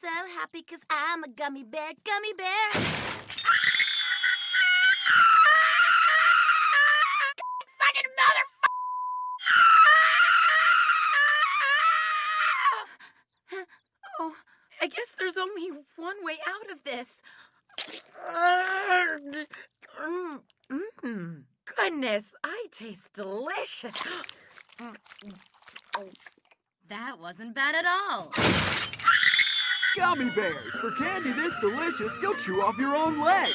so happy because I'm a gummy bear, gummy bear. Oh, I guess there's only one way out of this. Mmm. Goodness, I taste delicious. That wasn't bad at all. Gummy bears! For candy this delicious, you'll chew off your own leg!